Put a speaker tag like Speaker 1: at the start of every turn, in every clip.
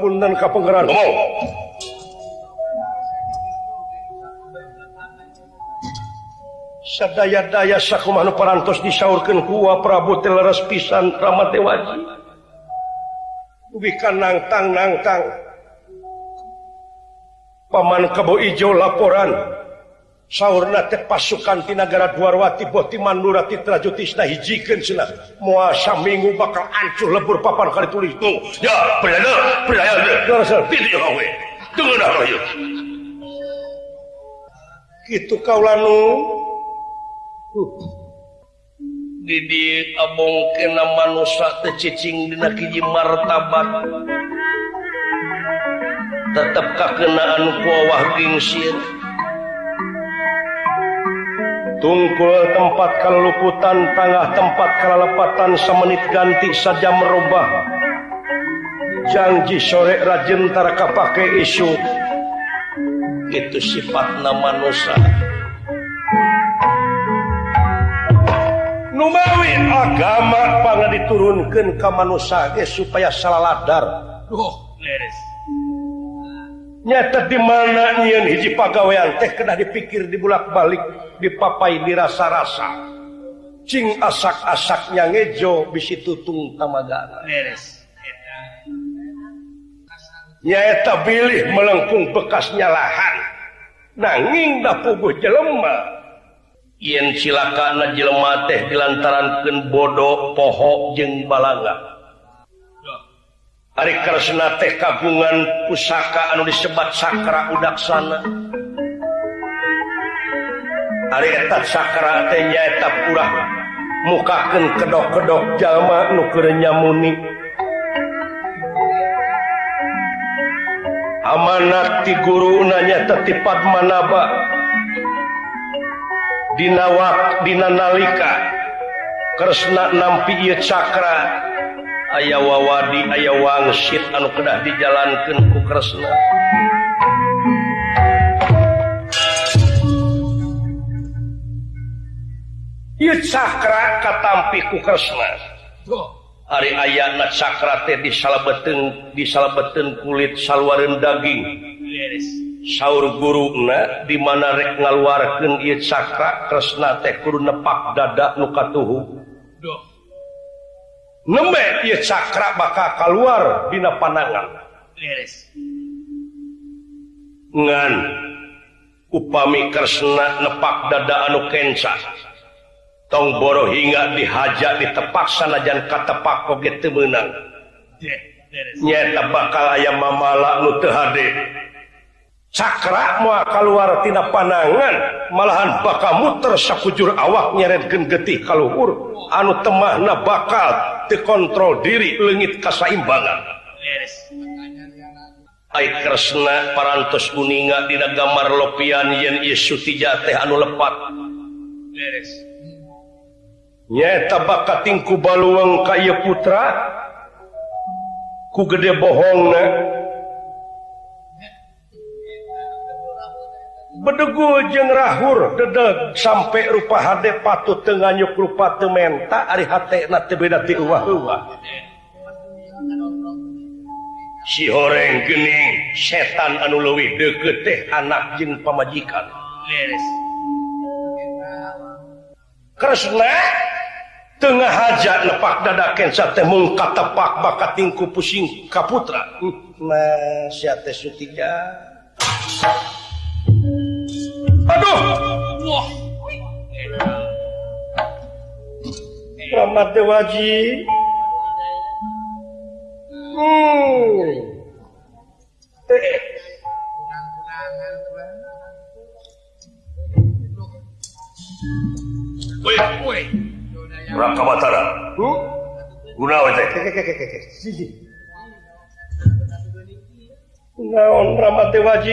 Speaker 1: pundan kaperan sadaya-daya sakkuman parantos disaurkan kuah Prabu teleras pisan Ramat Dewaji ubikan nangtang nangtang Paman Kebo Ijo laporan. sahur pasukan Tinagara Dwarwati Boti Manurati Trajutisna hijikan sila. Muasa minggu bakal ancur lebur papan kali tulis itu ya berada berada tidak kawe dengan apa yuk gitu kau lalu. Didi abong kena manusia tecicing dina kiji martabat. Tetap kakenaan kuawah gingsir tungkul tempat kalauputan tengah tempat kelepatan semenit ganti saja merubah. Janji sore Rajentarakah pakai isu. Itu sifat nama Nusa. Numawi agama pangan diturunkan ke manusia supaya salah ladar. Oh, nyata di mana nyian hiji pagawean teh kena dipikir dibulak balik dipapai dirasa-rasa. Cing asak-asaknya ngejo bisi tutung tamagana. Beres. Nyaeta bilih melengkung bekasnya lahan. Nanging da puguh jelema. Yen silakan jelema teh dilantaran ken bodoh poho jeng balanga. Ari Kresna teh kagungan pusaka anu disebat Sakra Udaksana. Ari eta Sakra teh nyaeta purah mukakeun kedok-kedok jalma nu keur nyamuni. Amanat ti guru nanya teti Padmanaba. Dina wak dina nalika Kresna nampi ieu cakra aya wawadi aya wangsit anu kedah dijalankan ku Kresna. Cakra katampi ku Kresna. Hari ayana cakra teh disalahbeten disalahbeten kulit salwaran daging. Sahur guruna dimana rek ngaluarkan Cakra Kresna teh kurun nepak dada nukatuhu nembe ieu cakra bakal keluar dina panangan leres ngan upami kresna nepak dada anu kenca. Tong boro hingga dihaja ditepak sanajan katepak oge teu meunang. Nyeta bakal aya mamala nu teu hade. cakra mua keluartina panangan malahan bakal muter sakujur awak nyeretgen getih kaluhur. Anu temahna bakal dikontrol diri lengit kasaimbangan. Kresna parantos kuninga dina gambar lopian yen Yesutijate anu lepat. Nyata bakattingku baluang kaya putra? Ku gede bohong bedegu jeng Rahur dedeg sampai rupa hade patut nyuk rupa tementa si horeng gening setan anu leuwih deket teh anak jeng pamajikan. Kresna Tengah hajat lepak dadaken sate mung katepak bakat tingku pusing kaputra Mas hm, sutiga Aduh! Wah. Ramat Dewaji Rangkabatara Gunawan teh Naon Ramat Dewaji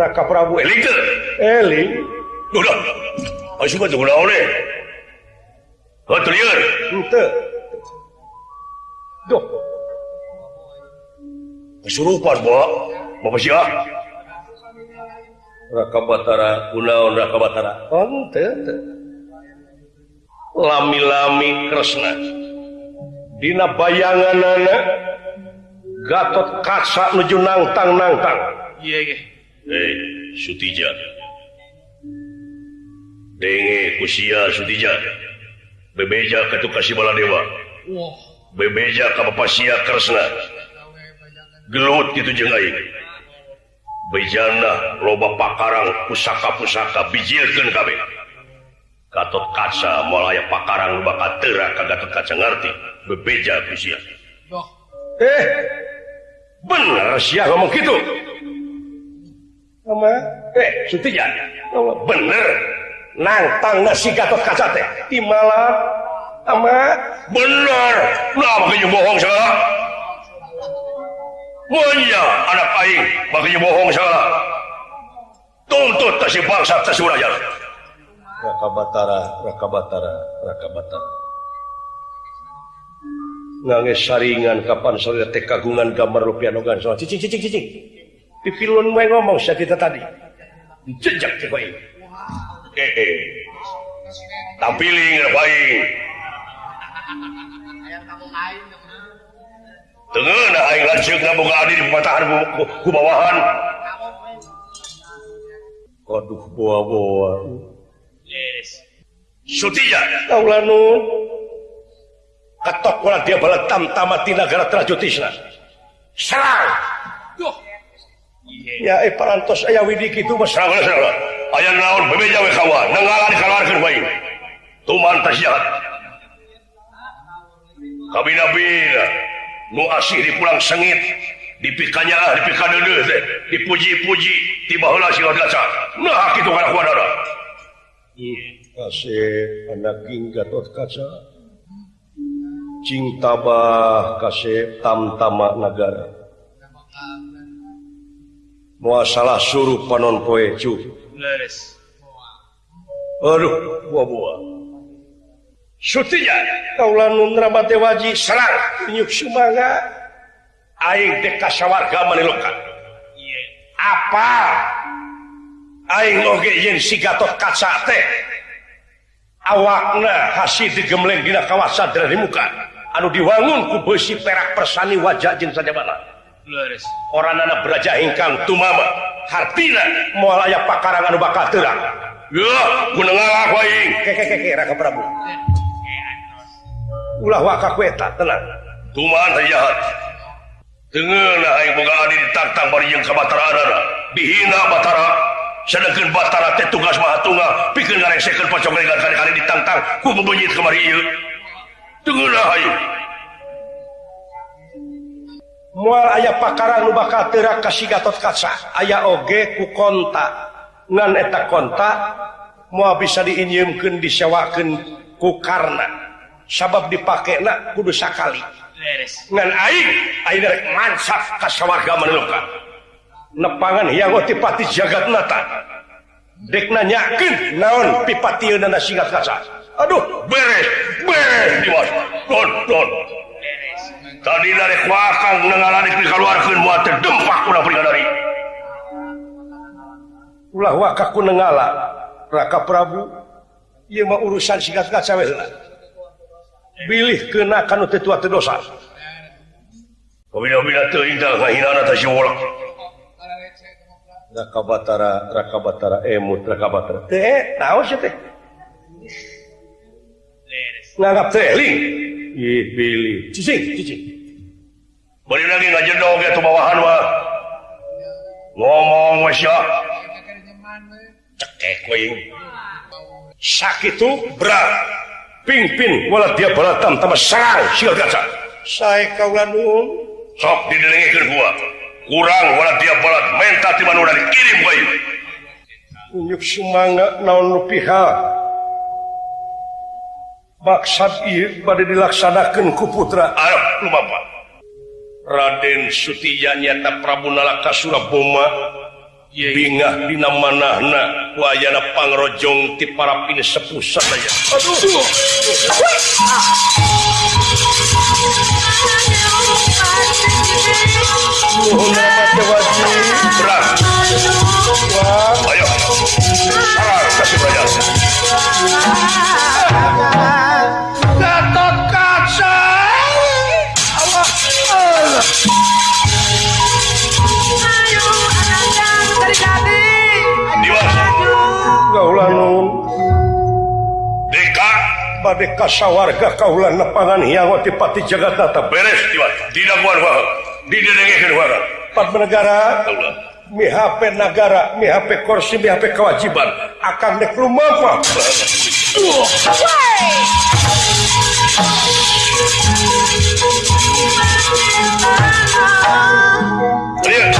Speaker 1: Raka Prabu eling eling. Udah masih mah udah oleh oh teliar ente. Doh kesurupan bawa bapak siapa Raka Batara kunaon Raka Batara. Oh ente lami-lami Kresna. Dina bayangan anak Gatot kaca nuju nangtang nangtang iya. yeah, yeah. Sutija. Sutija. Bebeja ke kasih bala dewa bebeja Kapasia Kresna gelut gitu aing. Bejana loba pakarang pusaka-pusaka bijirkan KB Gatot kaca mulai pakarang bakat terak Gatot kaca ngerti bebeja usia eh bener sia ngomong gitu Eh, bener. Nantang nasi gatot kaca teh. Di malam sama? Bener. Nah makanya bohong salah? Oh Munya anak aing makanya bohong salah? Tuntut ke si bangsa ke suraya Raka Batara, Raka Batara, Raka Batara Nangis saringan kapan sore teh kagungan gambar rupiah nogan soal cicing cicing cicing. pipilun gue ngomong saya kita tadi jejak gue eh, eh. tampiling baik Tengah nak aing lanceuk na boga adi di pematahan ku, ku bawahan. Aduh boa-boa. Yes. Sutija. Kaula katok kula dia balat tam tamati negara trajutisna. Serang. ya eh parantos aya widi kitu mah sareng aya naon bebeja we kawa nengalan kaluarkeun bae tumantas jahat kabina-bina nu asih di pulang sengit. Dipikanya ah, dipika deudeuh teh dipuji-puji tiba heula si gaca nah kitu kana kuadara ada. Kasih anak gatot kaca. Cinta bah kasih tamtama negara mua salah suruh panon poe cu. Aduh buah buah Sutinya kaulan nundrabate waji serang nyuk sumanga aing deka sawarga manilokan apa? Aing oge yen si gatot kaca teh. Awakna hasi digemleng dina kawasan dari muka. Anu diwangun ku besi perak persani wajah jeung sajabana orang anak belajar hingkang tumama hartina mual aya pakarangan bakal terang. Ya gunung ngalah waing kekekeke raka prabu. Ulah waka kueta tenang. Tuman jahat tengenah aing boga adi ditantang bari jeung ka batara adana dihina batara. Sedangkan batara teh tugas mahatunga pikeun ngaresekeun pocong legan kali-kali ditantang. Ku membenyit kemari ieu tengenah aing mual aya pakarang bakal terak kasih gatot kaca. Aya oge ku konta. Ngan eta konta moal bisa diinjemkan disewakan ku karna. Sabab dipakai nak kudu sakali. Ngan aing aing rek mansaf ka sawarga manuka nepangan hiang otipati jagat nata. Dek nanyakin naon pipati nana sigat kaca. Aduh beres beres diwas. Don don tadi dari kuakang dengan di keluarkan buat terdempak kuna pribadi ulah wakaku nengala raka prabu. Ieu mah urusan singkat singkat saya lah bilih kena kanu tetua terdosa. Kau bila bila terindah ngahina nata si wala raka batara raka batara eh, emut raka batara. Teh tahu sih teh nganggap teh Beli lagi jedog itu bawahan wah. Ngomong wasya. Cekek wing. Sakit tuh berat. Pingpin wala dia balatam tambah sarang sial gaca. Sae kaulan nuhun. Sok didelengikeun gua. Kurang wala dia balat menta ti manu dikirim bae unyuk sumangga naon nu pihak maksad bad dilaksanakan ku putra. Arab Raden Prabu Nalaka Suraboma. Bingah dina manahna wayana pangrojong ti para pini sepuh sadaya aduh Nuhun nama dewaji Berang Ayo Sarang kasih berajal kaula Kaulanuka bad kasawarga Kaulan nepangan jagat Jakarta beres empat negara HP negara HP kursi HP kewajiban. Akan dek rumah Pak Lihat.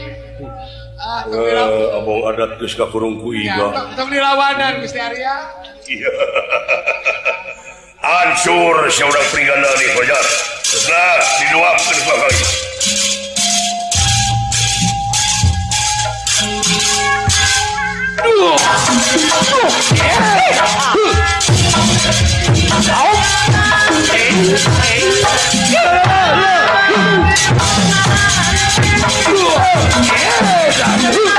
Speaker 1: Eh, abang adat geus ka kurungku iya, iba.
Speaker 2: Tong dilawanan Gusti Arya.
Speaker 1: Iya. Hancur saudara prigana di Fajar. Nah, diduapkeun baheula. Duh. kali. Yeah.
Speaker 2: Shut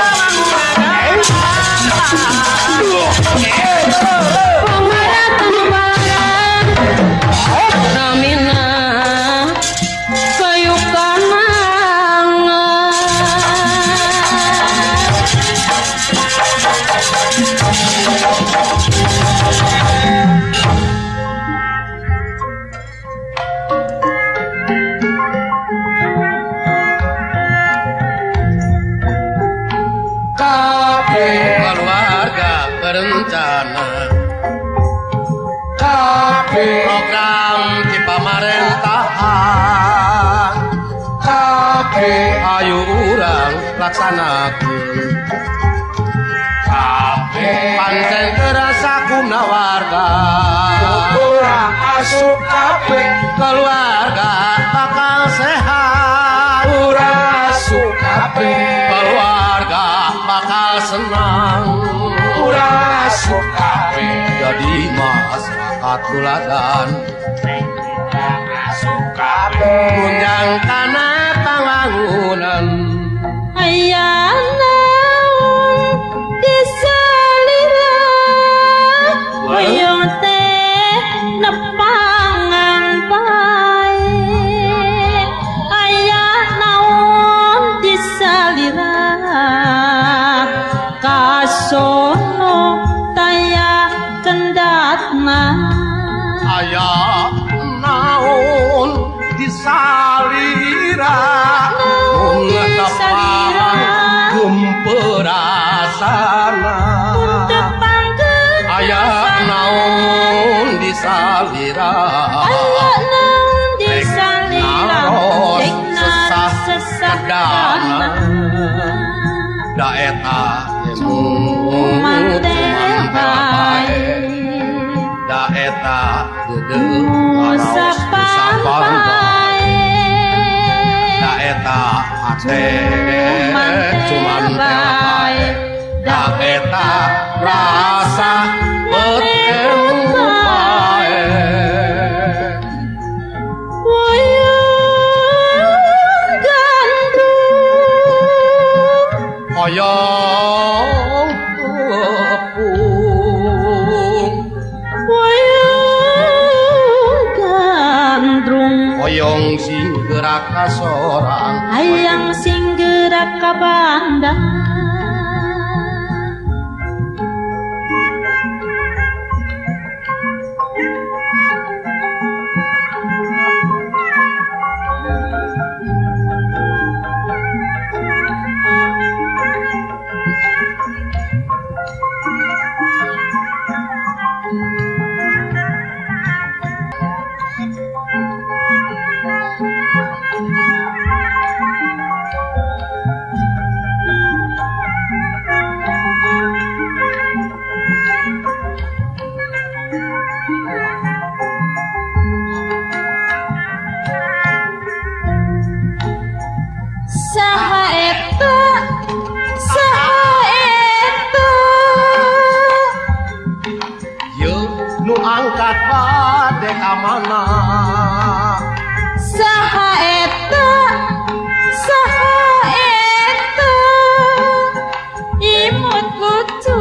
Speaker 2: laksanakan pancen terasa kumnawarga
Speaker 3: kurang asup kape.
Speaker 2: Keluarga bakal sehat.
Speaker 3: Kurang asup kape.
Speaker 2: Keluarga bakal senang.
Speaker 3: Kurang asup kape.
Speaker 2: Jadi masyarakat tuladan.
Speaker 3: Kurang asup kabeh
Speaker 2: gunjang tanah eta ate cuman
Speaker 4: bae da eta
Speaker 2: rasa gantung yeah. Kasorang
Speaker 4: Hayang sing gerak ka sana
Speaker 2: saha
Speaker 4: eta saha eta imut lucu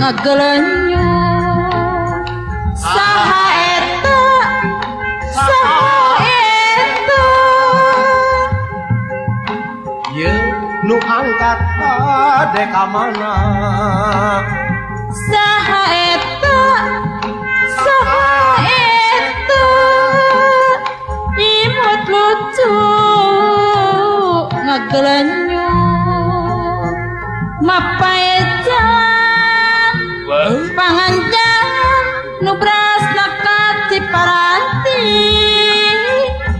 Speaker 4: nagelenya saha eta saha eta.
Speaker 2: Ye nu angkat ka mana
Speaker 4: saha eta masuk ngagelenyo mapaecan panganjan nu brasna ti paranti.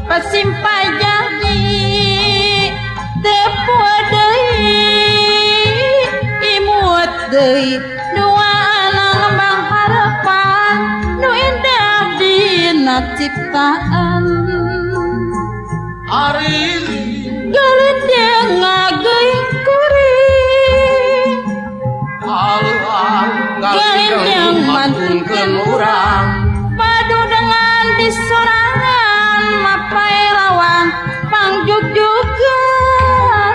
Speaker 4: Pasimpai jadi. Tepo deui imut deui dua anak harapan. Nu indah dina ciptaan ari dalete ngagai kuri.
Speaker 2: Alang
Speaker 4: galendang mantun
Speaker 2: kemurang
Speaker 4: padu dengan disorangan mapai lawan pangjugjugan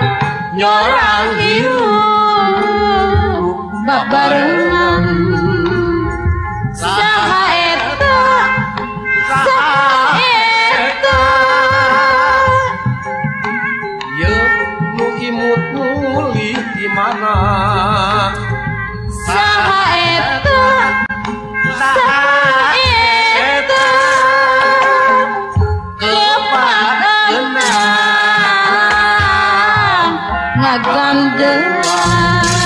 Speaker 2: nyorang
Speaker 4: hiru babareng I'm
Speaker 1: good.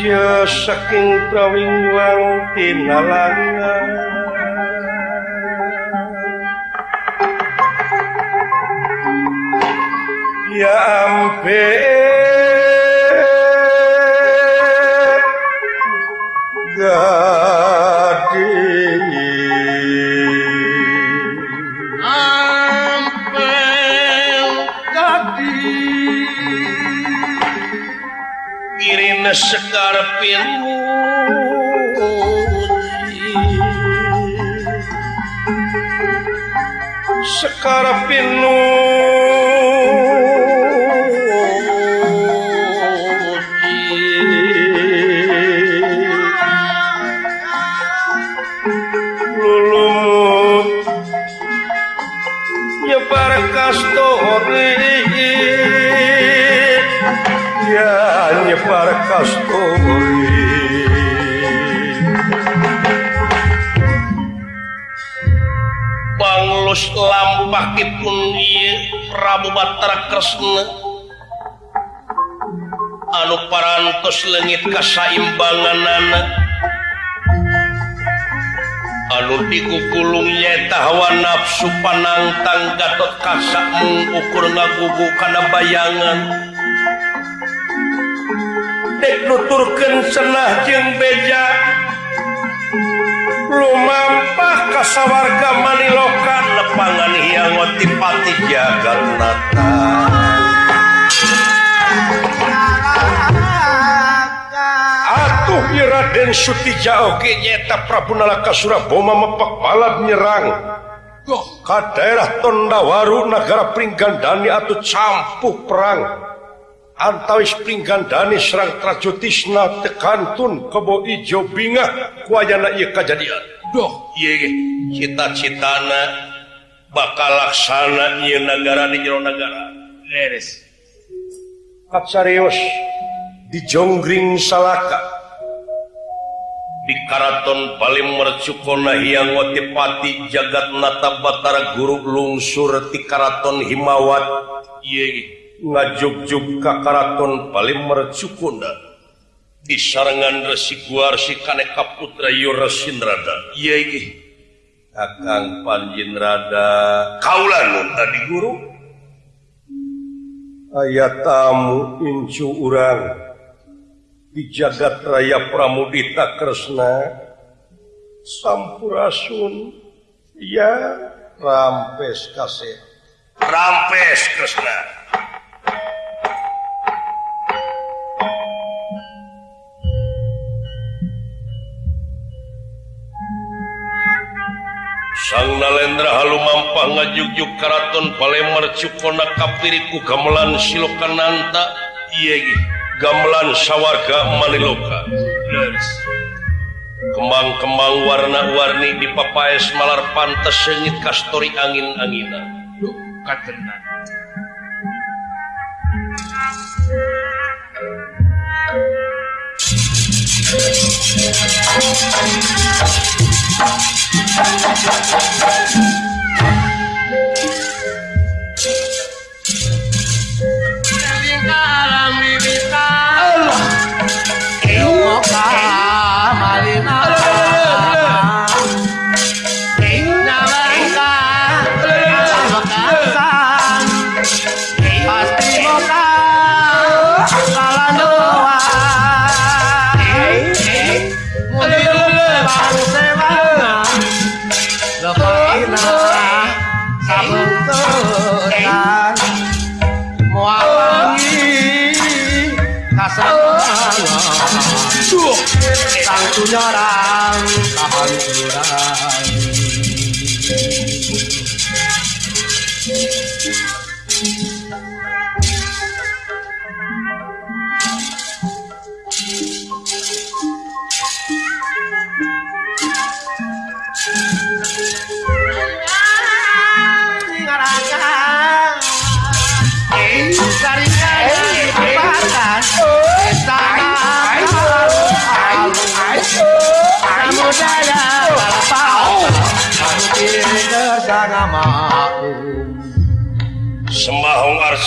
Speaker 1: Raja saking prawingwang tinalangan Ya ampe cara Sakitpun Prabu Batara Kresna anu parantos leungit kasaimbangan anak anu digukulungnya hawa nafsu panangtang Gatot kasak mengukur ngagugu kana bayangan. Dek nuturkeun senah jeng beja. Lumam kasawarga manilokan lepangan hiang otipati jagatnata Atuh Nyi Raden Sutija oge nyeta Prabu Nalaka Suraboma mepak balad nyerang. Ka daerah Tondawaru negara Pringgandani atau campuh perang. Antawis Pringgandani serang Trajotisna tekantun kebo ijo bingah kuayana ieu kajadian.
Speaker 2: Doh
Speaker 1: ieu ge cita-citana bakal laksana negara di jero negara. Di jongkring salaka. Di Karaton paling mercukona yang watipati jagat nata Batara guru lungsur di Karaton Himawat. Ngajuk-juk ka Karaton paling mercukona di sarangan Resi Guarsi Kaneka Putra Yura Sindrada. Kakang Panjin Rada Kaulan tadi guru. Ayat tamu incu urang. Di jagat raya Pramudita Kresna. Sampurasun. Ya rampes kasih. Rampes Kresna. sang Nalendra Halu Mampah ngajugjuk Karaton Palemmar Cukona Kapiriku gamelan Silokananta. Yegi gamelan sawarga Maniloka. Kembang-kembang warna-warni di Papaes Malar pantas sengit kastori angin-angina.
Speaker 2: Thank you. Ilmu kalam
Speaker 1: chorar.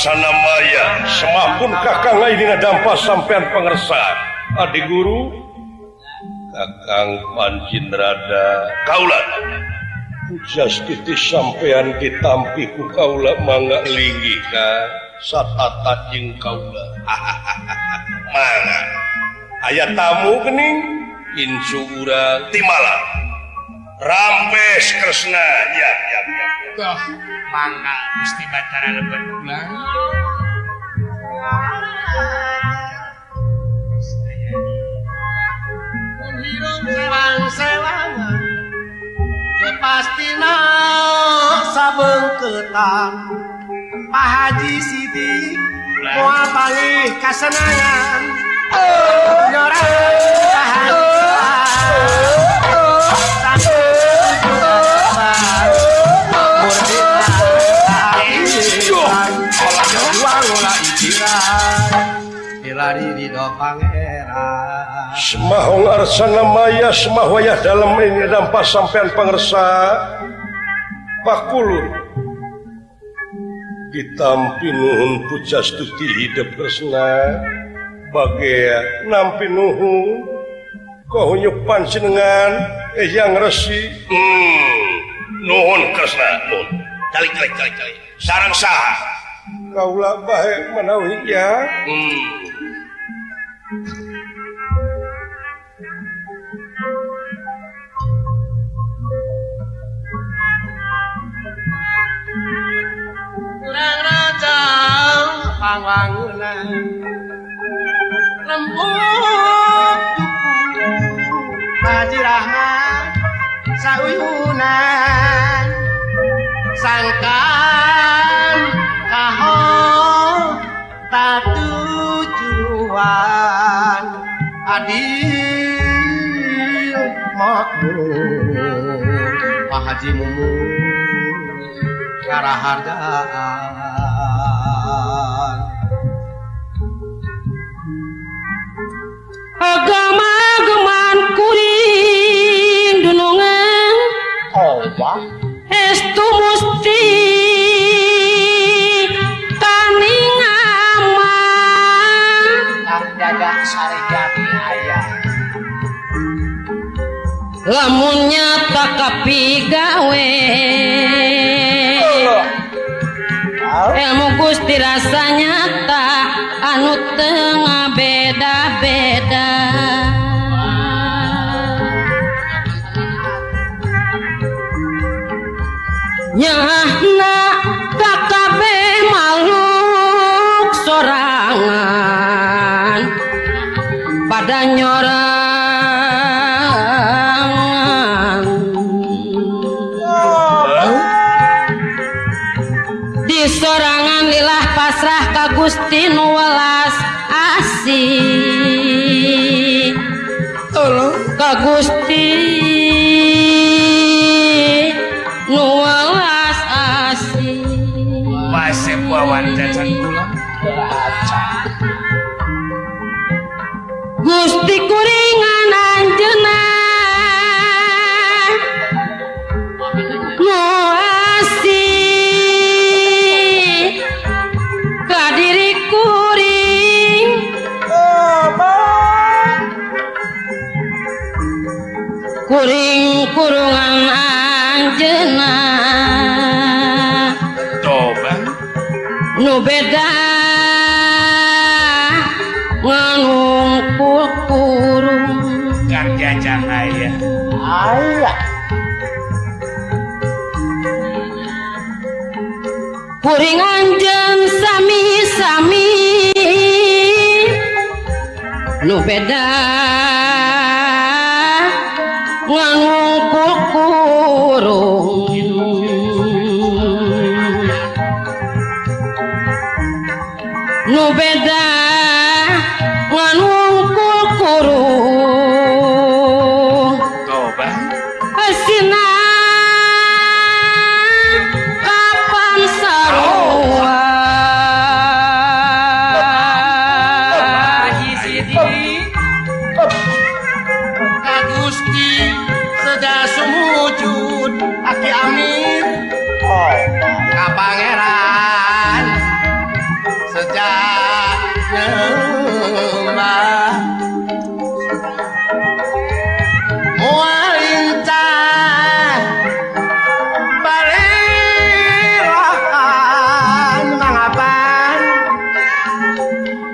Speaker 1: laksana Maya semapun kakang lain dampak sampeyan pengersa Adi guru kakang pancin rada kaulat. Justiti sampeyan ditampi ku kaula mangga linggi ka. Satata jeung kaula mangga aya tamu kening insu urang timala. rampes Kresna ya, ya, ya, ya.
Speaker 2: mangga Gusti Batara lebet. Pulang menghirup selang-selangan sabengketan Pak Haji Siti Moal balik kasenangan. Oh, Nyorang Pak Haji.
Speaker 1: Semahong arsana maya semah wayah dalam ini dampak sampean pengersa Pakulur Ditampi nuhun pujas tuti hidup resna. Bagia nampi nuhun Kau nyupan sinengan Eh yang resi. Hmm. Nuhun kresna nuhun. Calik calik calik calik Sarang sah kaulah baik menawi ya hmm.
Speaker 2: kurang raja pangwangunan lembut bajirahna sauyunan sangkan kaho Tatujuan Adil makmur. Pak Haji Mumun karahargaan
Speaker 4: agama geman kuring dunungan.
Speaker 3: Oba
Speaker 4: estu musti
Speaker 3: Sarigati ayah.
Speaker 4: Lamunnya tak kapi gawe. Ilmu Gusti rasanya tak anu tengah beda-beda. Nyahna kakak kuring anjen sami-sami. Nu beda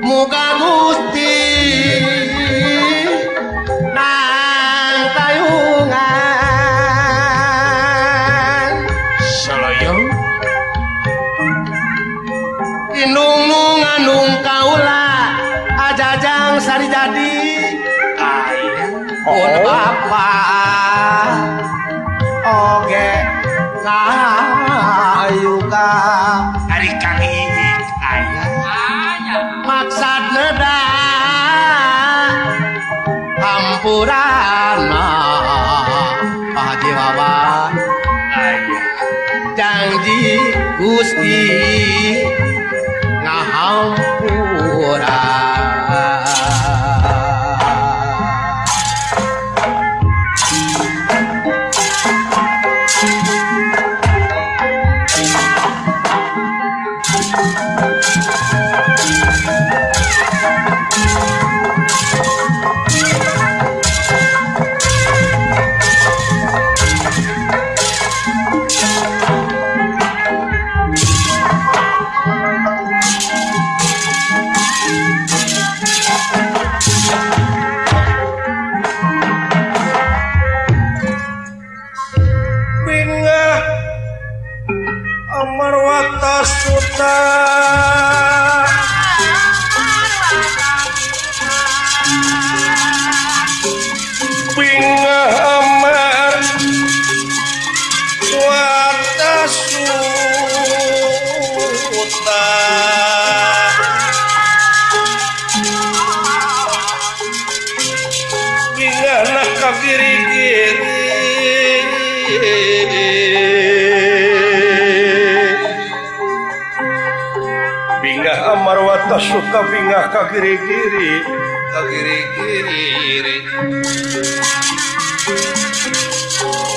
Speaker 2: মুগামু purana.
Speaker 3: Padewawa
Speaker 2: janji gusti.
Speaker 1: tapi nggak ke kiri kiri ke kiri kiri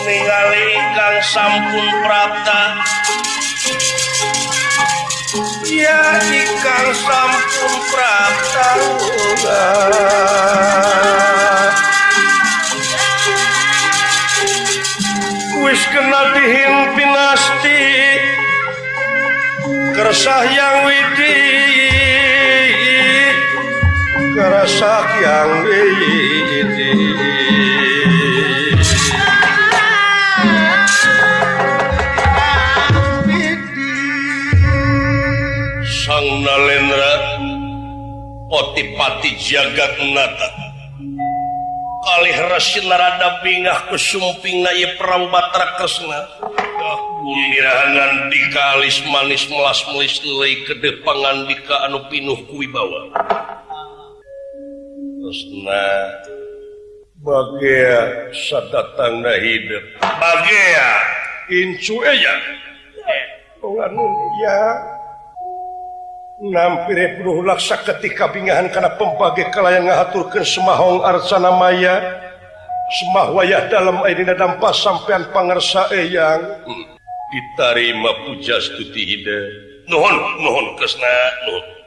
Speaker 1: ningali kang sampun prata. Ya kang sampun prata wis kenal dihimpin pinasti kersah yang wi rasa yang sang nalendra potipati jagat nata kalih rasin narada bingah kesumping naya perang batra kresna ah, Unirahangan dikalis manis melas melis nilai kede pangandika anu pinuh kuwi bawa. terusna bagia datang hidup. Bagia incu aja ya nampir bro laksa ketika bingahan karena pembagi kalayan ngahaturkan semahong arsana maya. Semah wayah dalam air dampak sampean pangersa eyang. Ditarima puja stuti hide. Nuhun nuhun kesna nuhun.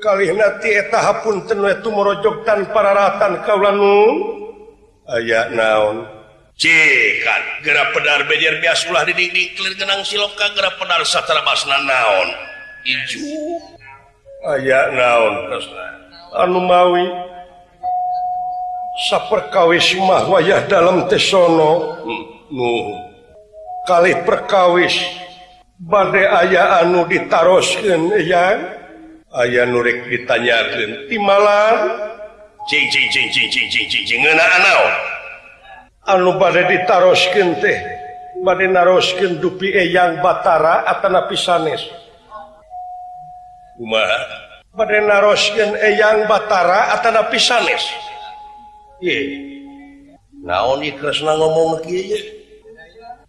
Speaker 1: kalihna ti eta hapunten we tumorojog tan pararatan kaulanung aya naon? Cekan gerak pedar bejar biasalah didik clear genang siloka gerak pedar satara basna naon? Hijau aya naon? Krishna anu mawi saperkawis mah wayah dalam tesono hmm. nuh kali perkawis bade aya anu ditaroskeun yang aya nurrek ditanyakan di malam? Anu badai ditarosken teh bad narosken dupi eyang Batara Atana pisanes. Bad narosken eyang Batara Atana pisanes. Naon ngomong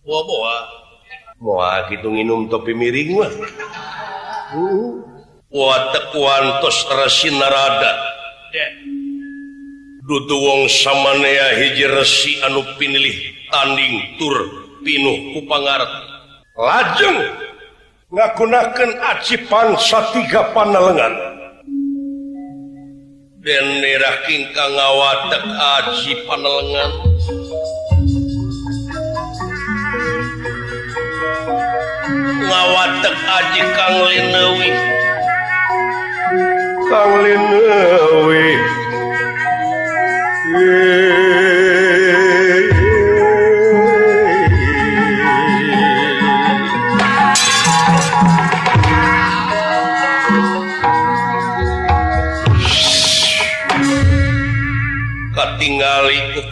Speaker 1: Boa -boa. Boa, gitu minum topi miring mah. Uh. kuantosinarada dudu wong samanea hiji resi anu pinilih tanding tur pinuh kupangar lajeng ngagunakan acipan satiga panalengan dan nerah kingkang ngawatek aji panalengan ngawatek aji kang lenewi.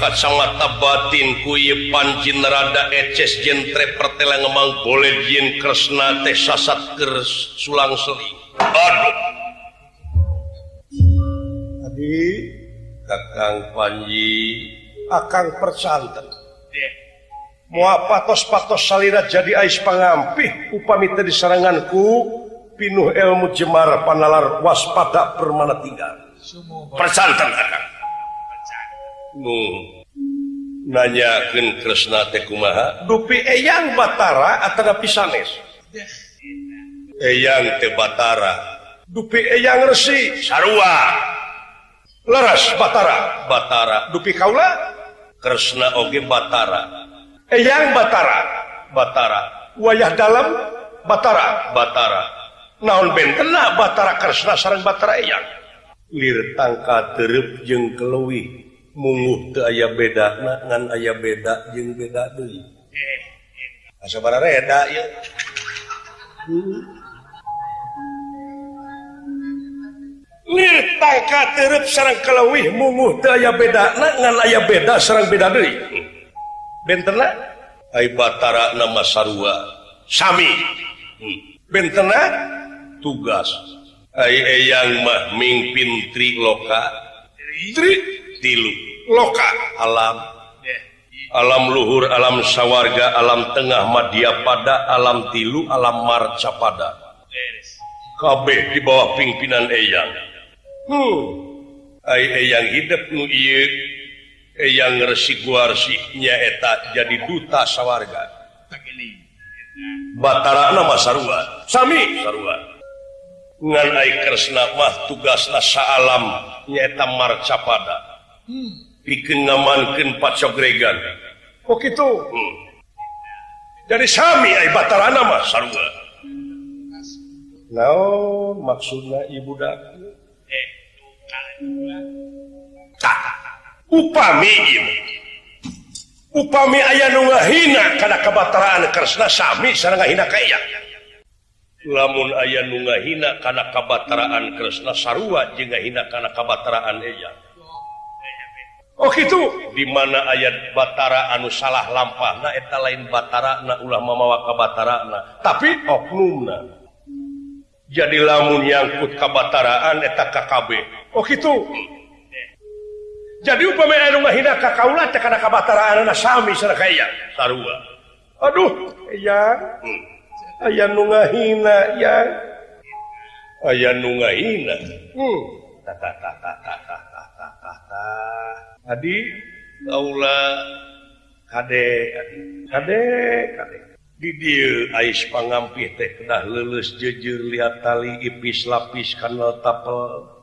Speaker 1: kacamata batin kuye pancin rada eces jentre pertela ngemang boleh jin kresna teh sasat kers sulang seling aduh. Kakang Panji akang persanten. Muapatos patos salirat jadi ais pangampih. Upami tadi seranganku pinuh ilmu jemar panalar waspada permana tinggal. Persanten kakang. Nu nanyakeun Kresna tekumaha dupi eyang batara atau pisanes. Eyang te batara. Dupi eyang resi. Sarua. leras Batara. Batara. Dupi Kaula? Kresna Oge Batara. Eyang Batara. Batara. Wayah dalam Batara. Batara. Naon bentena Batara Kresna sarang Batara Eyang? Lir tangka terep jeung keluwi munguh teu aya beda ngan aya beda jeung beda deui. Eh, eh. Asa reda ieu ya. hmm. tangka terup sarang kelewih munguh teu aya beda. Aya beda sarang beda dari bentena Batara nama Sarua Sami. Hmm. Bentena tugas. Yang mah mimpin tri loka. Tri? Tilu loka. Alam. Alam luhur alam sawarga alam tengah Madya pada alam tilu alam marca pada. Kabeh di bawah pimpinan Eyang. yang hidup yang resikuarsiknya eta jadi duta sawwarga Batara nama sarua, Sami. Sarua. Ngan aik kresna Sarwaikmah tugas nasa alam nyata marca pada dikenamankan hmm. Pakregan Oh gitu? Hmm. dari Sami Batara nama Sarwa hmm. no, maksudnya ibu Daku upami upami aya nu hina karena kebataraan Krishna Sami hina kaya lamun aya nunga hina karena kebataraan Krishna sarua juga hina karena kebataraan aya Oh gitu. Dimana ayat Batara anu salah lampa nah eta lain Batara na mamawa mawa kabatara na. Tapi oknumna jadi lamun nyangkut kabataraan eta KKB Oh gitu jadi upahina Aduh aya hmm. nungahina ya aya nu ngahina. Hmm. Ta ta ta ta ta ta. Jadi kaula nungahina tadi Laula Kadek Kadek didil Ais pangampi teh kedah lulus jujur lihat tali ipis lapis kanal tapel.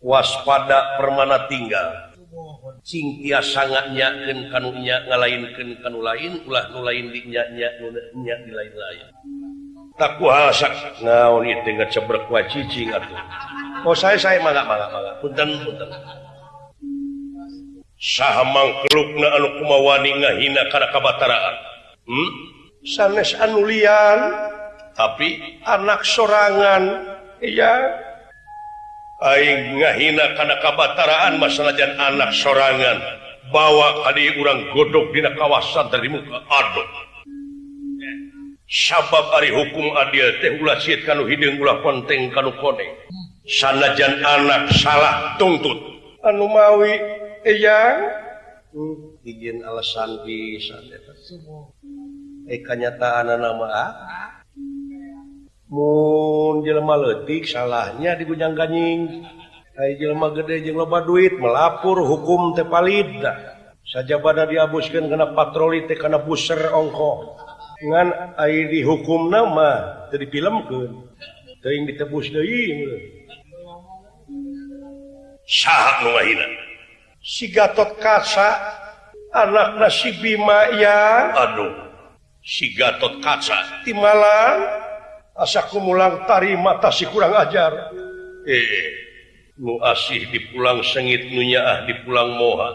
Speaker 1: waspada permana tinggal. Cynthia sangatnyaken kannya ngalainkan kanu lain ulah nu lain dinyanya nunnya di lain-lain tak kuasa. Ngaon itu teh cebrek wa cicing atuh oh saya saya mangga mangga mangga. Punten punten. Saha mangkelukna anu kumawani ngahina kana kabataraan. Hmm? sanes anu lian tapi anak sorangan. Iya. Aing ngahina karena kabataraan masalajan anak sorangan. Bawa tadi urang godok di kawasan dari muka Aduh sabab Ari hukum adil teh kan hidung ulah konteng kan koneng. Sanajan anak salah tuntut anu mawi eyang? Hmm, izin alasan bisa eh kenyataan nama ah? mun Jelma letik salahnya di gujang ganjing. Jelma gede je loba duit melapor hukum tepalid saja pada dihapuskan kena patroli tekana puser ongko. Dengan air dihukum nama jadi film ke sering ditebus deui. Saha nu ngahina si Gatot Kaca anak nasi Bima ya. Aduh. Si Gatot Kaca. Di Malang. asaku mulang tari mata si kurang ajar. Eh nu asih di pulang sengit nunyaah di pulang moha.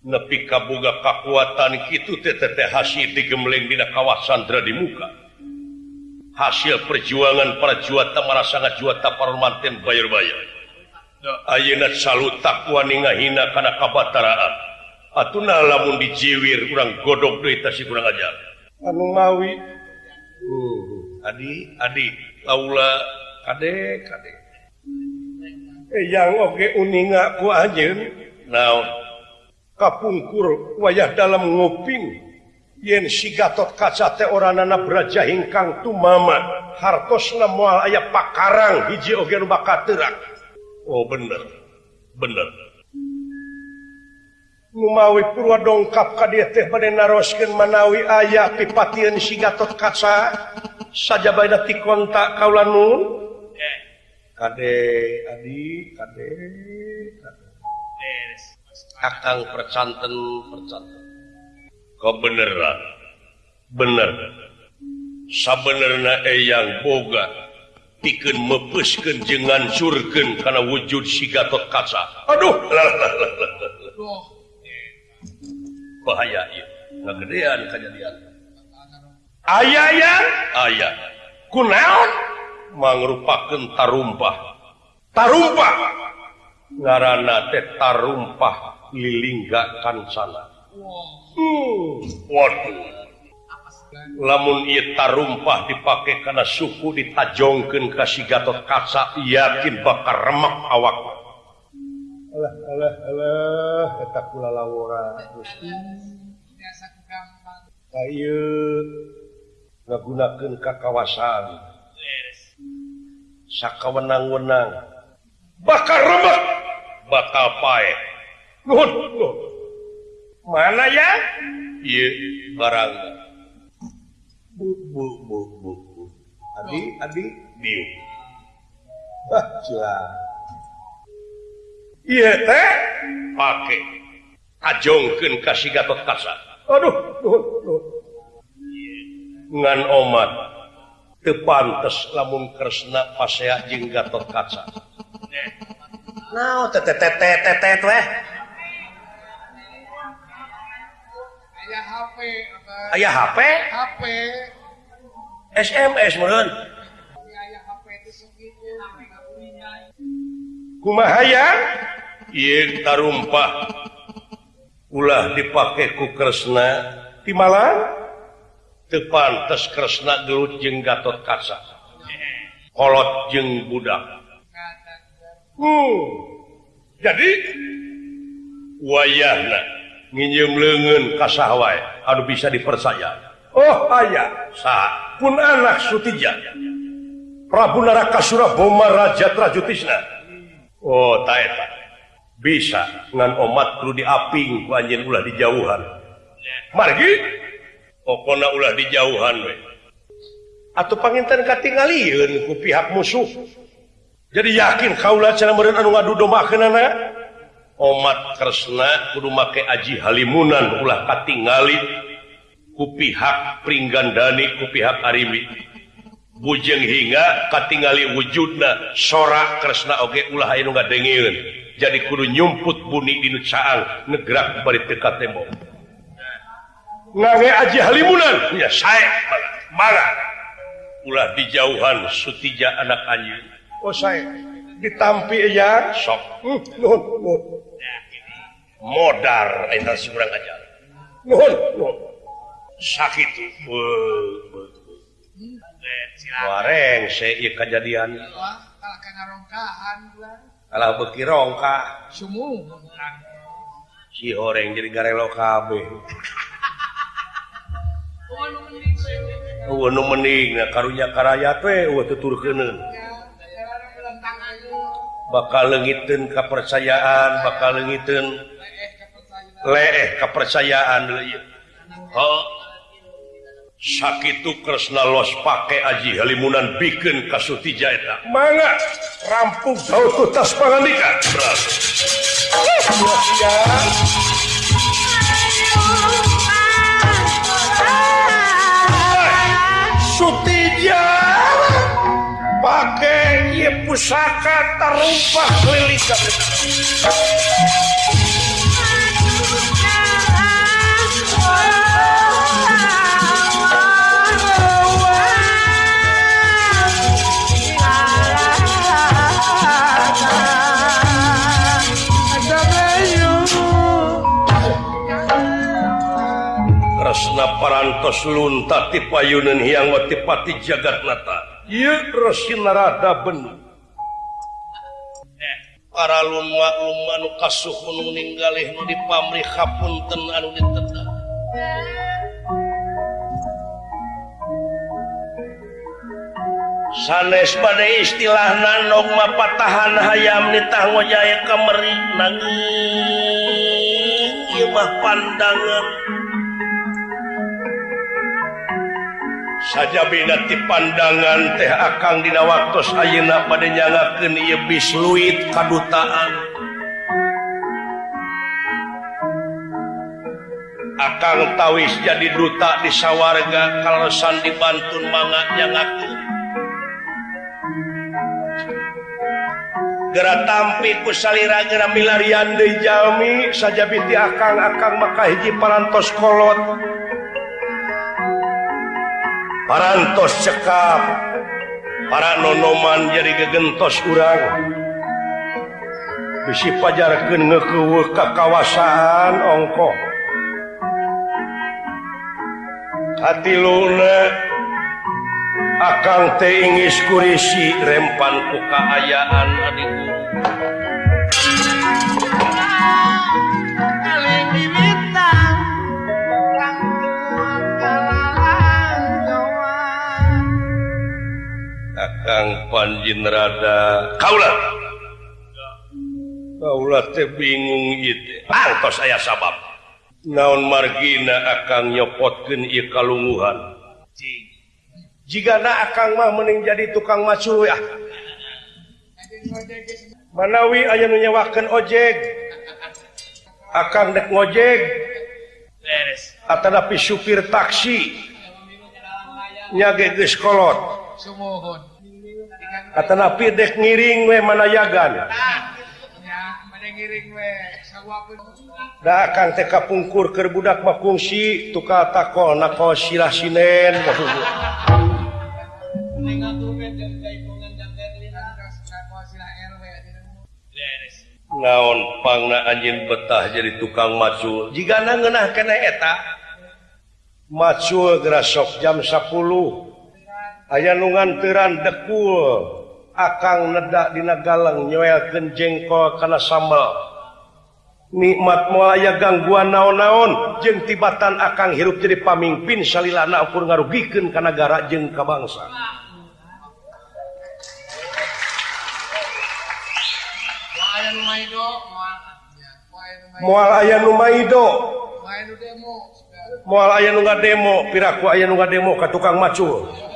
Speaker 1: Nepi kaboga kekuatan kitu teteh hasil digemleng dina kawasan Sandra di muka. Hasil perjuangan para juata marah sangat juata parmanten bayar-bayar. Ayeuna salut takwa ninga hina kana kabataraan. Atuna lamun dijiwir kurang godok deui si kurang ajar. Anu mawi uh. Adi Adi. Laula kade. Eh yang oke uninga ku aja naon? Kapungkur wayah dalam nguping. Yen si Gatot Kaca teh oranana beraja hingkang tumama hartosna moal aya pakarang hiji oge nu bakal Oh bener. Bener. Lumawi Purwa dongkap ka dia teh pada narosken Manawi ayah pipatian sigatot kaca. Saja baik ti kontak kaulanun Kadek adi kadek Akang percanten percanten. Kau beneran? Bener. Sabenerna eyang boga pikeun mepesken jeung surgen kana wujud sigatot kaca. Aduh! Lalalala. bahaya kegedean kejadian aya yang aya kunaon? Mangrupakeun tarumpah. Tarumpah. Ngaranna teh tarumpah lilingga sana. Hmm. waduh. Lamun ieu tarumpah dipake kana suku ditajongkeun ka si Gatot Kaca yakin bakal remek awak Alah, alah, alah, eta kula takula laura ngagunakan ka kawasan Saka wenang-wenang bakar remak bakal pae. Mana ya? Ye, barang. Bu, bu, bu, bu. Adi, adi, biu. Ah, silah. pakai ajongken kasih bekasa Aduh ngan omat tepantes lamun Kresna pasea jeung Gatot Kaca.
Speaker 2: No,
Speaker 3: aya HP
Speaker 1: aya HP,
Speaker 3: HP.
Speaker 1: SMS meren kumahayatarrumpah ulah dipakai ku Kresna. Di Malang? Tepantes Kresna dulu jeng Gatot Kaca. Kolot jeng budak. Hmm. jadi wayah nginjem lengan kasahwai aduh bisa dipercaya. Oh ayah sa pun anak Sutija. Prabu Naraka Boma Raja Trajutisna. Oh taeta. bisa ngan omat perlu diaping banjir ulah dijauhan. Margi? Pokona ulah dijauhan we. atau pangintan katingalieun ku pihak musuh. Jadi yakin kaulah cara meureun anu ngadu domba kenana omat kresna kudu make aji halimunan ulah katingali ku pihak pringgandani ku pihak arimi. bujeng hingga katingali wujudna sora Kresna oge ulah anu ngadengilin jadi kudu nyumput buni di nucaan negerak bari teka tembok ngange aji halimunan. Ya saya marah ulah dijauhan sutija anak anjeun oh saya ditampi ya sok. Uh, nuhun nuhun. Modar eta surang aja nuhun nuhun. Sakit be, be. goreng kejadian
Speaker 3: kalau
Speaker 1: beki rongka. Si orang jadi garelo kabeh. Nu mending nah karunya karaya teh uh tutur kenen bakal leungiteun kepercayaan bakal lengiten leeh kepercayaan oh sakit Kresna los pakai Aji Halimunan bikin kasuti eta manga rampung. Daud kutas pangandikan Sutija pakai pusaka terumpak lilikan ngantos lunta ti payunan hiang watipati jagat nata. Ieu resinarada benung eh, para lumwa lumma nu kasuhun nu ninggalih nu dipamrih hapunten anu diteta sanes pada istilah nanong mapatahan hayam nitah ngojaya kemeri ieu mah pandangan. saja binati pandangan teh akan dina waktu ayeuna padanyaken bis luit kadutaan. Akan tawis jadi duta di sawarga kalesan dibantun mangga ngaku gera tampi ku salira gera milarian deui jalmi saja biti akang akang maka hiji parantos kolot. parantos cekap. Para nonoman jadi gegentos urang. Bisi pajarkeun ngeueuh ka kawasan ongko hatiluna akang teh ingis kurisi rempan ku kaayaan adi guru. Akang panjin rada. Kaulah kaulah teh bingung itu angkos saya sabab. Naon margina akang nyopotkeun ieu kalunguhan jika na akang mah mending jadi tukang macu ya. Manawi aya nu nyewakeun ojek. Akang dek ngojek. Atanapi supir taksi. Nyage geus kolot Atapidek ngiring we manayagan akan TK pungkur ke budak makungsi tuka tako nako silah sinen. Naon pangna anjing betah jadi tukang macu. Jika ngenah kena eta? Macu gerasok jam 10 aya nungan teran dekul. akang nedakdina galang nyoelkeun jengkol kana sambal. Nikmat mulaya gangguan naon-naon jeung tibatan akang hirup jadi pamimpin salilana ukur ngarugikeun ka nagara jeung ka bangsa. Moal aya nu
Speaker 3: numaido
Speaker 1: moal aya nu demo piraku aya nu demo ka tukang macul.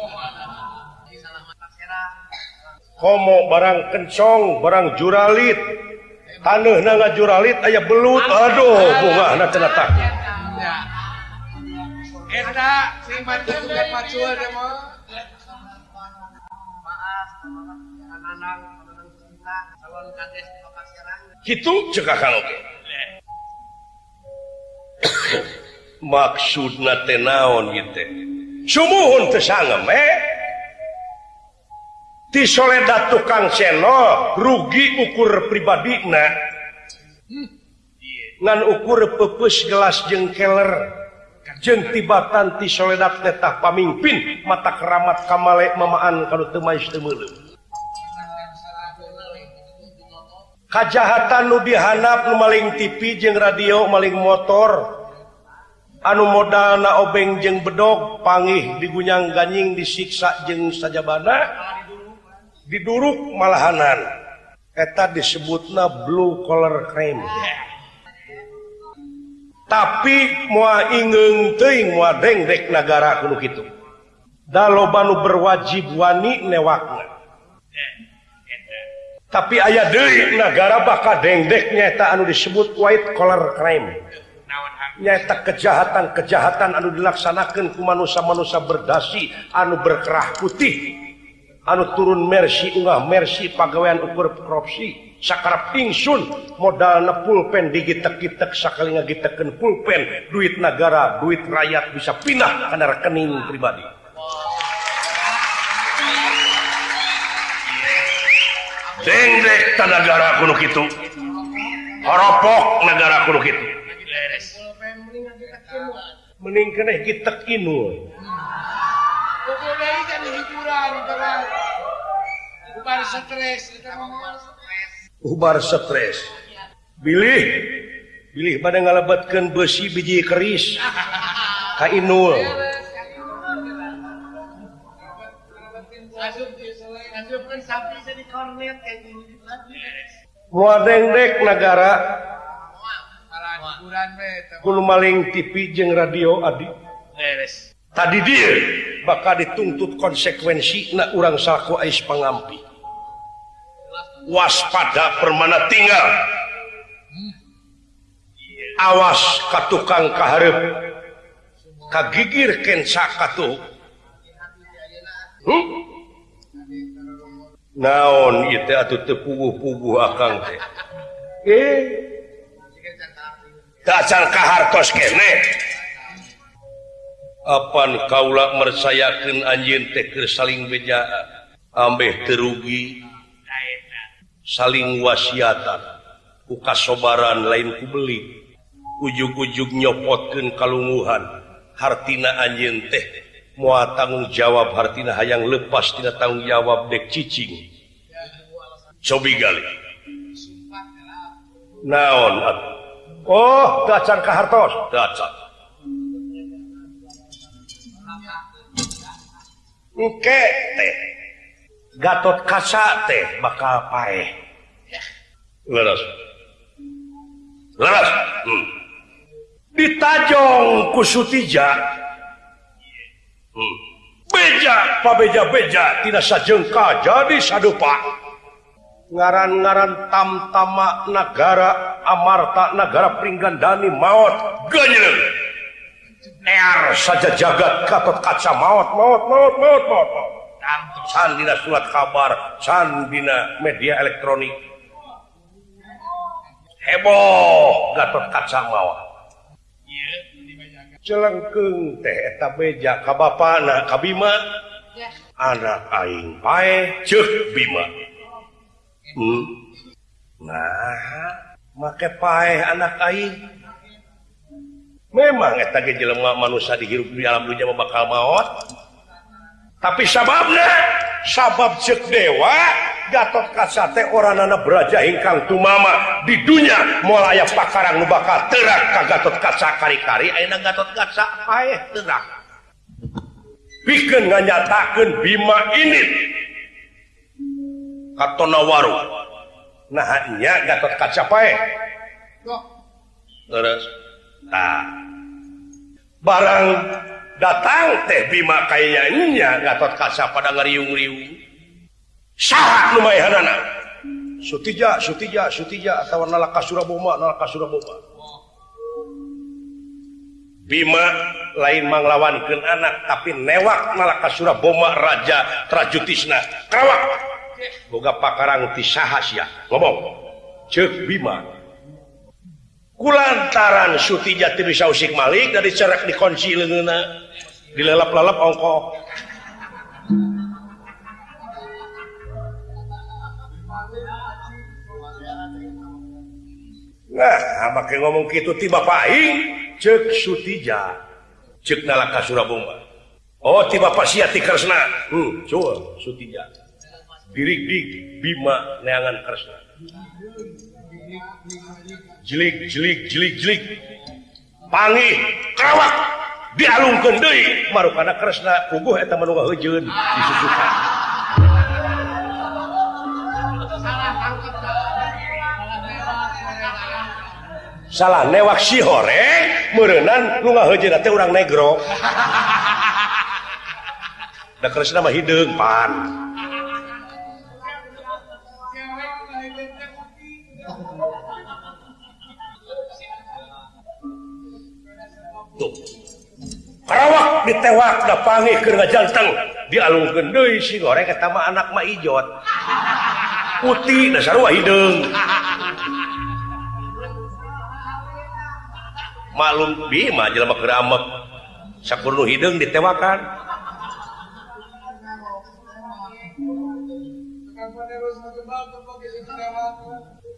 Speaker 1: komo barang kencong barang juralit tanah na juralit aya belut aduh bunga anak
Speaker 3: ya Eta si mantu sudah pacul demo.
Speaker 1: Maaf, anak-anak, anak cinta, calon kades bapak serang. Hitung cekak kalau ke. Maksudna tenaon gitu. Sumuhun teu tersangem, eh? tisoledat tukang seno rugi ukur pribadina ngan ukur pepus gelas jeng keler. Jeng tibatan tisoledat tetah pamimpin. Mata keramat kamalek mamaan kalau temais nu dihanap nu maling TV jeng radio maling motor. Anu modal na obeng jeng bedog pangih digunyang ganying disiksa jeng sajabana. diduruk malahanan. Eta disebutna blue color crime. Tapi mua ingeng teing mua dengdek negara kitu. Da dalo banu berwajib wani newakna. Tapi ayah deui negara bakal dengdek nyata anu disebut white collar crime. Nyata kejahatan-kejahatan anu dilaksanakan ku manusia-manusia berdasi anu berkerah putih. anu turun Mercy Unggah Mercy pagawean ukur korupsi sakar pingsun modal nepulpen digitek-gitek sakali ngagiteken pulpen duit negara duit rakyat bisa pindah karena rekening pribadi. Dengdek negara kuno itu horopok negara kuno itu mending keneh gitek
Speaker 3: inul. kan hiburan ubar stres
Speaker 1: ubar stres. Bilih bilih pada ngalabatkan besi biji keris. Kainul muadengdek negara Gulu maling TV jeng radio adi.
Speaker 3: Beres.
Speaker 1: tadi dia bakal dituntut konsekuensi na urang saku ais pangampi waspada permana tinggal. Awas ka tukang kaharep. Kagigir kensa katu hmm? naon ite atuh teu puguh-puguh akang teh. Eh? Tak kahartos keneh kene. apan Kaula mersayakeun anjeun teh keur saling beja ambeh terugi saling wasiatan ku kasobaran lain ku beli. Ujug-ujug nyopotkeun kalunguhan hartina anjeun teh moal tanggung jawab hartina hayang lepas tina tanggung jawab dek cicing. Cobi gali. Naon atuh. oh dacan kahartos. Dacan Uke teh. Gatot Kaca teh bakal paeh. Leres. Leres. Hmm. Ditajong ku Sutija. Hmm. Beja, pabeja beja, tidak sajengka jadi sadupa. Ngaran-ngaran tamtama negara Amarta negara Pringgandani maut ganyeul. saja jagat Kakot kaca maut maut maut maut maut Sandina surat kabar Sandina media elektronik. Heboh Gatot kaca maut celengkeng teh eta beja ka bapana ka bima anak aing pae ceuh bima. Hmm. nah make pae anak aing. memang manusia dihirup di alam dunia bakal maut tapi sababnya sabab cek dewa Gatot kasate orang anak beraja ingkang tumama di dunia mulai pakarang nu bakal terak ka Gatot kaca kari-kari ayeuna Gatot kaca paeh terak pikeun nganyatakeun Bima ini Katonawaru nah nya Gatot kaca paeh. Terus. Nah, barang datang teh Bima kayaknya Gatot Kaca pada ngeriung-riung. Syarat lumayan anak sutija sutija sutija atau nalaka suraboma nalaka suraboma. Bima lain manglawankeun anak tapi newak nalaka suraboma raja trajutisna kerawak boga pakarang tisaha sia. Ngomong. Cek Bima. kulantaran Suti Jati Bisausik Malik dari cerak dikunci leungeuna dilelap-lelap ongko. Nah make ngomong gitu tiba paing cek Sutija cek nalaka Surabaya oh tiba Pak Siati Kresna. Hmm, coba Sutija dirik dik Bima Neangan Kresna. jelikjelikjelikjelikpangih kawak dialung kendi baru pada Kresna puguh eta manungga hujun disusukan salah newak si horeng merenan lunga hujun teh orang negro. Da Kresna mah hideung pan. Karawak ditewak da pangi keur ngajanteng dialungkeun deui si goreng eta mah anak mah ijot. Putih da sarua hideung. Malum bima jelema keur amek. Sakurnu hideung ditewakan.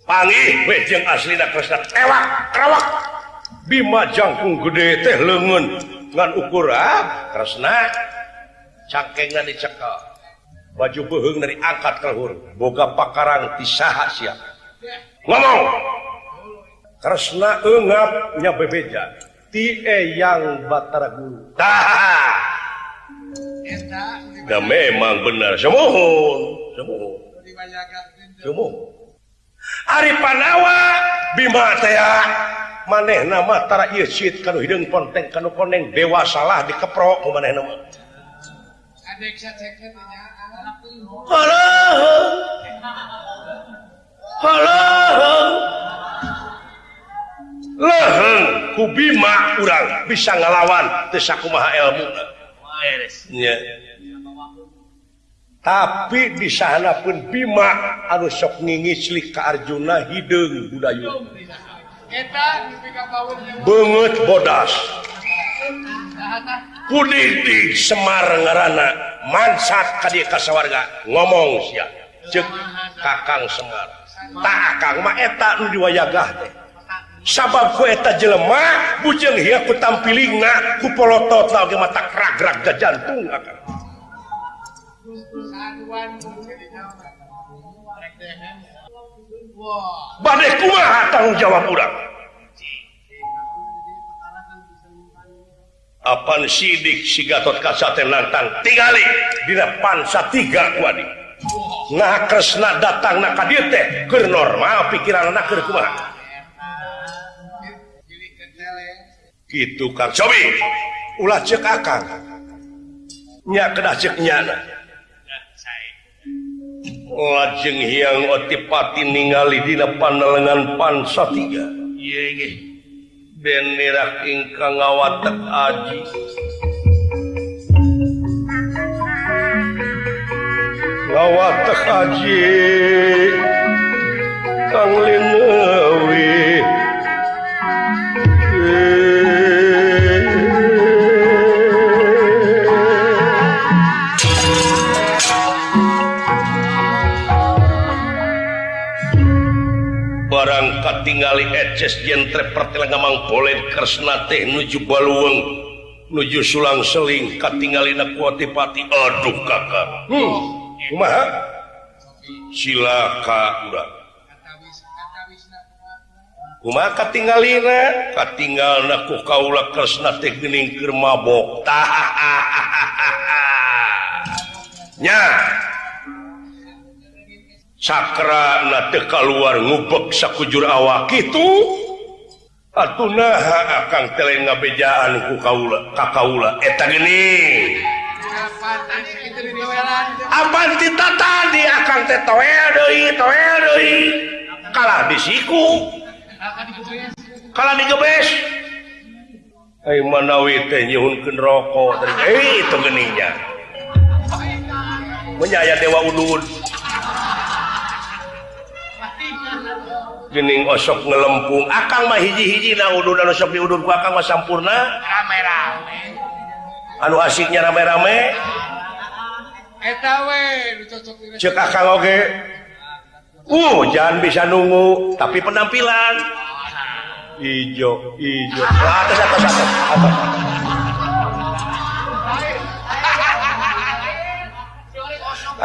Speaker 1: panggih we jeung asli da Kresna tewak karawak Bima jangkung gede teh lengan ngan ukur ah Kresna cangkengna dicekel baju beuheung dari angkat kelhur boga pakarang ti saha sia. Ngomong Kresna eungap nya bebeja. Ti eyang Batara Guru. Tah eta da memang benar. Semohon semohon. Semohon. Ari Panawa Bima teh maneh nama tara ieu sit kanu hideung ponteng kanu koneng dewa salah dikeprok ku maneh nama
Speaker 3: Adek sacekeun nya.
Speaker 1: Halo Halo leheng kubima urang bisa ngalawan tesakumaha ilmu ya. tapi di sana pun Bima anu sok ngingislik ke Arjuna hidung budayu banget bodas. Puditi Semar ngarana mansat kadi kasawarga. Ngomong sia cek kakang Semar. Tak akang mah eta nu diwayagah teh. Sabab ku eta jelema bujeng hieu ku tampilingna ku polotot lagi mata kragrak ke jantung akang bad tanggung jawab urang? Apan sidik si Gatot teh nantang tingali di depan tiga kuadi. nah kresna datang ka dieu teh keur normal pikiranna keur
Speaker 3: ke kumaha
Speaker 1: gitu Kang sobi ulah cek akang nya kedah cek nyana lajeng hiang otipati ningali dina panelengan lengan pansa tiga. Ben nirak ingkang ngawatek aji. Ngawatek aji. Kang limu tinggali Eces jentre pertelengamang pertelang Kresna teh nuju Baluweng nuju Sulang Seling katingalipati Aduh kakak. Hmm. silaka tinggal tinggal naku Kaula Kresna tehning Kermabok tahahaha nya. Cakra na teka luar ngubek sakujur awak itu atuh naha akan teleng ngabejaan ku kaula ka kaula. Eh, Eta gini Apa kita tadi akan teh toel deui toel deui. Kalah disiku kalah digebes. gebes manawi teh nyuhunkeun rokok. Teh eh itu geninya. Menyaya dewa ulun. Kening osok ngelempung. Akang mah hiji-hiji na udur anu sok diudur ku akang mah sampurna.
Speaker 3: Rame-rame.
Speaker 1: Anu asiknya rame-rame.
Speaker 3: Eta we
Speaker 1: cek akang oge uh jangan bisa nunggu tapi penampilan. Ijo ijo. Atas atas atas atas.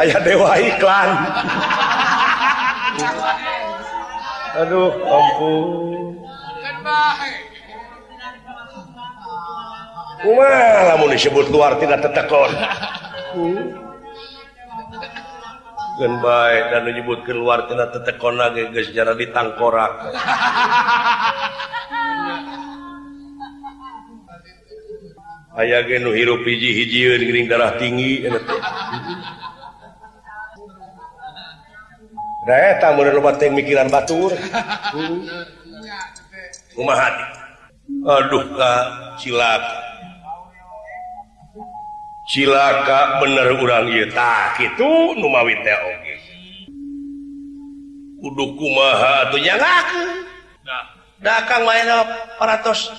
Speaker 1: Ayah dewa iklan. aduh
Speaker 3: kampung
Speaker 1: Umar lamun disebut luar tidak tetekon Gen baik dan menyebut keluar tidak tetekon lagi geus jarak ditangkorak. ge nu hirup hiji-hijieun gering darah tinggi. Eh, mikiran Batur Kumaha hati Aduh Kak cilaka. Cilaka bener urang ieu tah kitu numawi Kudu kumaha atau Da nah. mah main paratos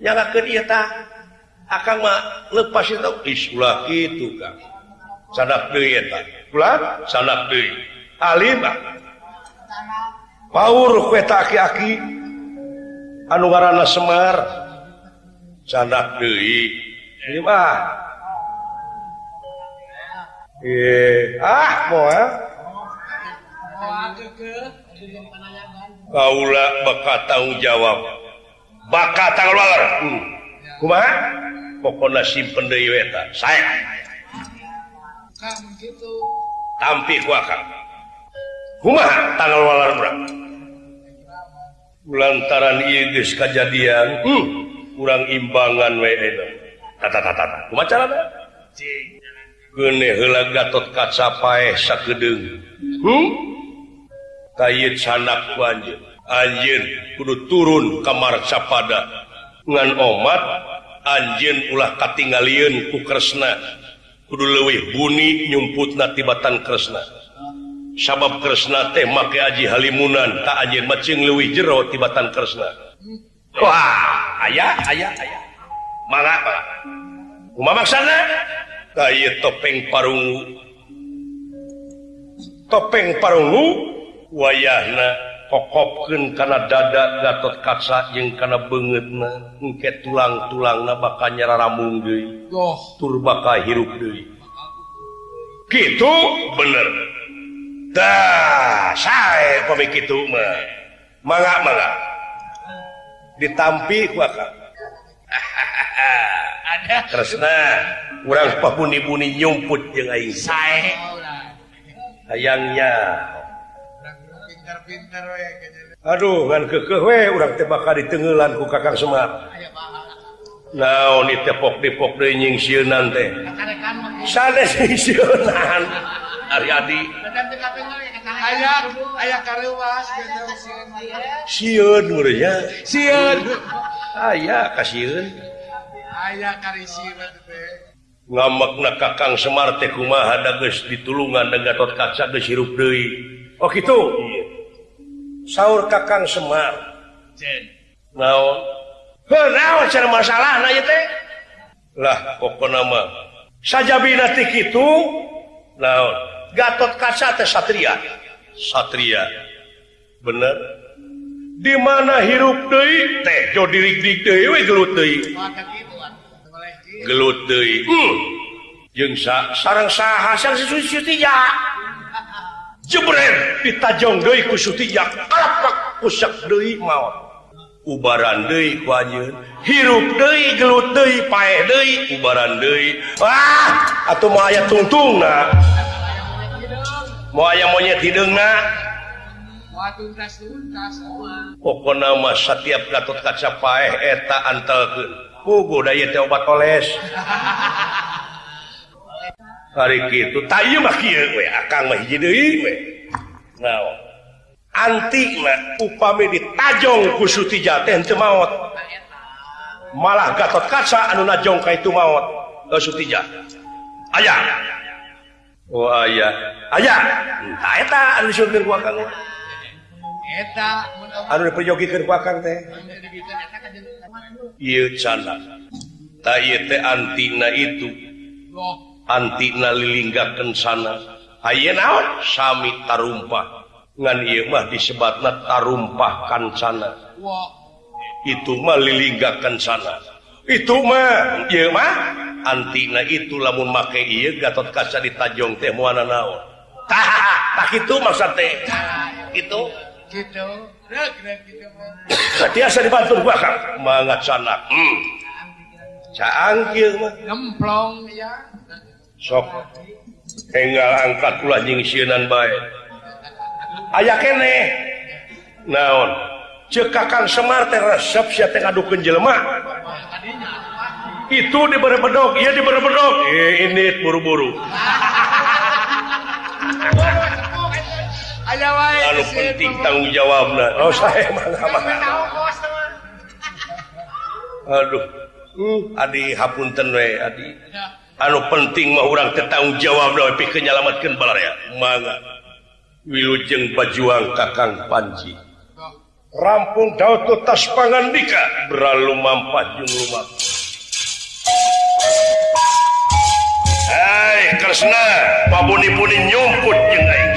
Speaker 1: nyangakeun ieu tah. Ah, Akang mah lepas itu isulah kitu, Kang. sadak deui eta Ulah sadak deui Alim anu ngaranna Semar. Sanak ah, eh ah moal Kaula bakal tahu jawab. Bakal tanggung jawab. Hmm. kumaha? Pokoknya simpen deui weta. Saya. Tampil ku akang rumah tanggal walar hmm, urang lantaran geus kejadian hmm, kurang imbangan we tata tata kumaha carana gene heula gatot kaca paeh sakedeung hmm? Kayit sanak ku anjeun. Anjeun kudu turun kamar capada ngan omat anjeun ulah katingalieun ku Kresna. Kudu leuwih buni nyumputna tibatan Kresna. sabab Kresna teh make Aji Halimunan tak aja macing leuwih jero tibatan Kresna. Wah ayah ayah ayah mana apa umamak sana kaya topeng parungu. Topeng parungu wayahna kokopkeun kana dada Gatot Kaca jeung kana beungeutna. Engke tulang-tulangna bakal nyararamung deui.
Speaker 3: Oh.
Speaker 1: tur bakal hirup deui. Gitu bener. saya begitu ditampi
Speaker 3: ada.
Speaker 1: Kresna kurang papuni-buni nyumput
Speaker 3: saya sayangnya.
Speaker 1: Aduh kekewe urang tebak di tenggelan ku kakang Semar. Naon dipok dipok denying siunan teh? Sanes siunan
Speaker 3: Ariadi siun muridnya siun aya
Speaker 1: kasihan
Speaker 3: ayah
Speaker 1: karisi ngamak
Speaker 3: na kakang Semar teh
Speaker 1: kumaha da geus ditulungan da Gatot Kaca geus hirup deui. Oh gitu. Saur kakang Semar. Cen. Naon? Heuh cara masalahna ieu teh? Lah pokona mah sajabina ti kitu naon? Gatot Kaca teh Satria. Satria. Bener. Di mana hirup deui? Teh jo dirik-dirik deui we gelut deui. Gelut deui. Hmm. jeung sa sareng saha sang si Sutija jebret ditajong deui ku Sutija kalapak kusak deui maot ubaran deui ku anjeun. Hirup deui gelut deui pae deui ubaran deui. Ah atuh mah aya tungtungna. mau aya monyet hidungna pokona nama setiap gatot kaca paeh eta antelkeun. Pugu daya teh obat oles. Hari kitu tayu mah kieu we akang mah hiji deui we. Naon? Antina upami ditajong ku sutija teh teu maot. Malah gatot kaca anu najong ka itu maot ka sutija aya. Oh, ah, aya antina itu. Antina lilinggaken sana. Aya naon? Sami tarumpah. Ngan ieu mah disebatna tarumpah kan sana itu mah lilinggakan sana. itu mah antina itu lamun make Gatot kaca di Tajung teh naon. Itu maksud teh. Itu? Biasa dibantu bakar mangat sana hmm.
Speaker 3: cangkir gemplong ya.
Speaker 1: Sok. Tinggal angkat kula jeung sieunan bae aya kene. Naon? cekakan Semar teh resep sia teh ngadukeun jelema. Itu diberbedok ia diberbedok eh ini buru-buru. Anu penting oh, tanggung jawab oh saya mana mana aduh. Uh, adi hapunten we adi. Anu penting mah orang tetanggung jawab doi pikeun nyalametkeun balar ya. Mangga. Wilujeng bajuang kakang panji. rampung daud ku tas pangandika berlalu mampat jung rumah Hai Krishna pabuni-puni nyumput jeng aing.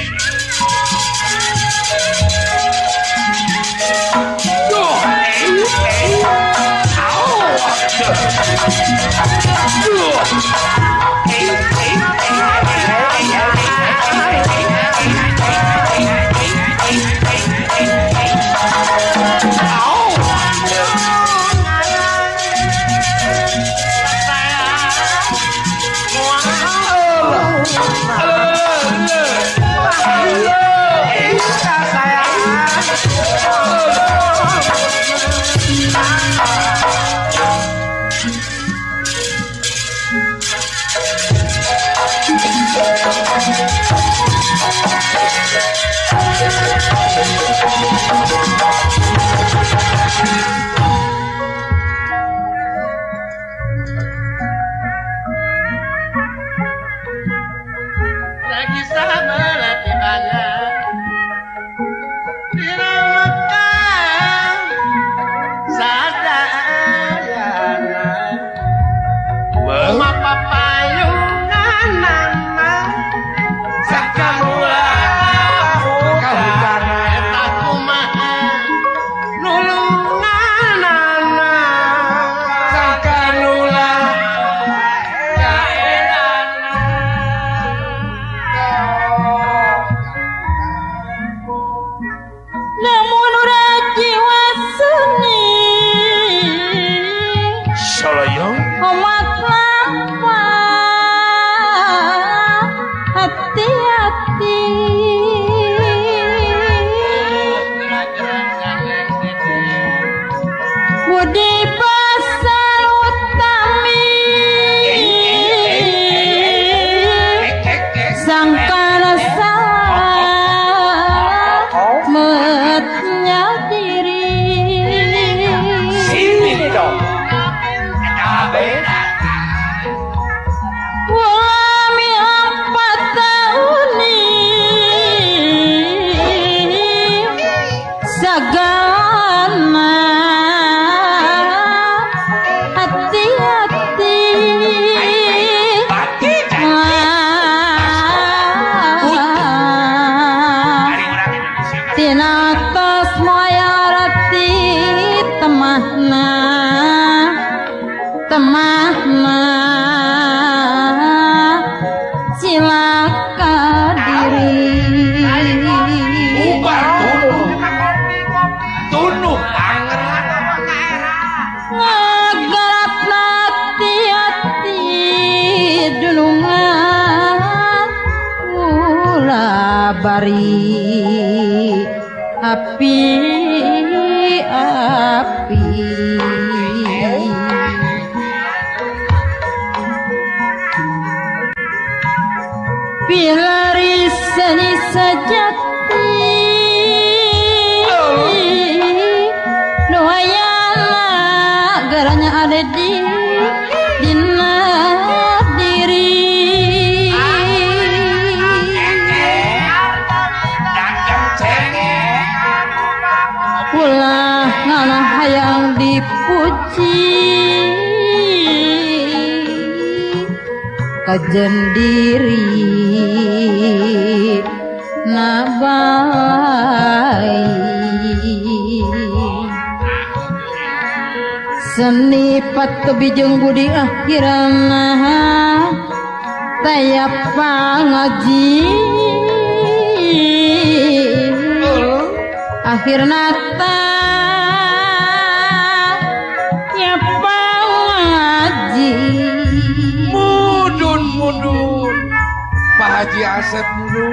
Speaker 4: Kajen diri nabai seni pat bijeng budi akhirana. Tayap pangaji. Akhirna yeah,
Speaker 3: I
Speaker 4: said,